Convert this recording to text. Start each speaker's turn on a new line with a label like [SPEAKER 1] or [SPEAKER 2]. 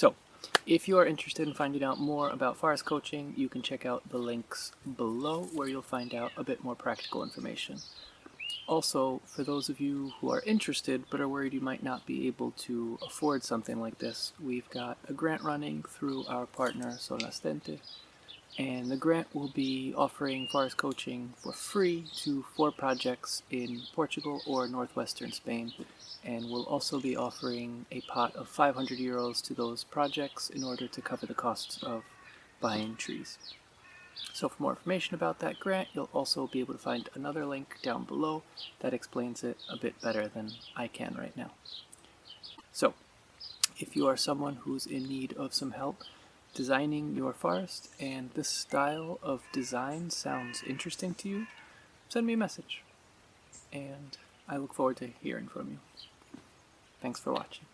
[SPEAKER 1] So, if you are interested in finding out more about forest coaching, you can check out the links below where you'll find out a bit more practical information. Also, for those of you who are interested but are worried you might not be able to afford something like this, we've got a grant running through our partner Solastente, and the grant will be offering forest coaching for free to four projects in Portugal or northwestern Spain and we'll also be offering a pot of 500 euros to those projects in order to cover the costs of buying trees. So for more information about that grant, you'll also be able to find another link down below that explains it a bit better than I can right now. So, if you are someone who's in need of some help designing your forest and this style of design sounds interesting to you, send me a message. And I look forward to hearing from you. Thanks for watching.